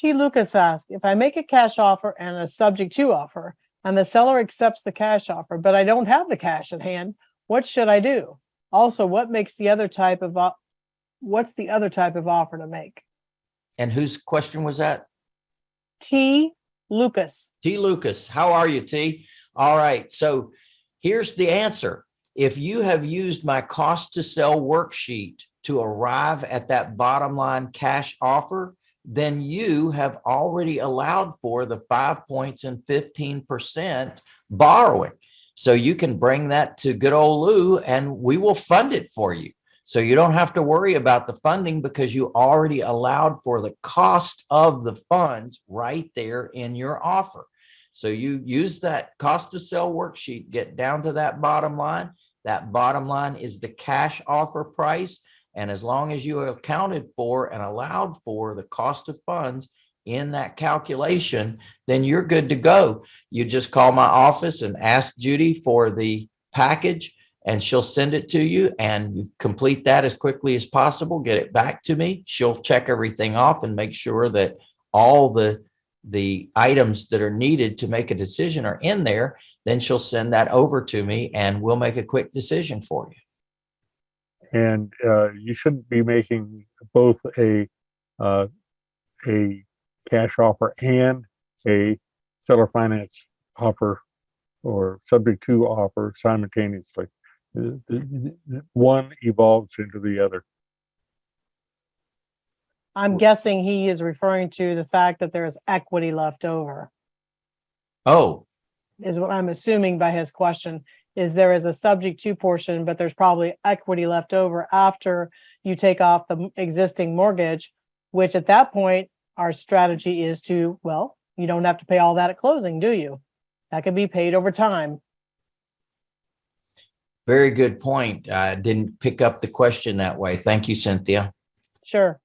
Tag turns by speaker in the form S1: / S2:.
S1: T. Lucas asked, if I make a cash offer and a subject to offer, and the seller accepts the cash offer, but I don't have the cash at hand, what should I do? Also, what makes the other type of, what's the other type of offer to make?
S2: And whose question was that?
S1: T. Lucas.
S2: T. Lucas, how are you, T? All right, so here's the answer. If you have used my cost to sell worksheet to arrive at that bottom line cash offer, then you have already allowed for the five points and fifteen percent borrowing. So you can bring that to good old Lou and we will fund it for you. So you don't have to worry about the funding because you already allowed for the cost of the funds right there in your offer. So you use that cost to sell worksheet, get down to that bottom line. That bottom line is the cash offer price. And as long as you accounted for and allowed for the cost of funds in that calculation, then you're good to go. You just call my office and ask Judy for the package and she'll send it to you and you complete that as quickly as possible, get it back to me. She'll check everything off and make sure that all the the items that are needed to make a decision are in there, then she'll send that over to me and we'll make a quick decision for you.
S3: And uh, you shouldn't be making both a uh, a cash offer and a seller finance offer or subject to offer simultaneously. One evolves into the other.
S1: I'm guessing he is referring to the fact that there's equity left over,
S2: Oh,
S1: is what I'm assuming by his question. Is there is a subject to portion, but there's probably equity left over after you take off the existing mortgage, which at that point, our strategy is to, well, you don't have to pay all that at closing, do you? That can be paid over time.
S2: very good point. I didn't pick up the question that way. Thank you, Cynthia.
S1: Sure.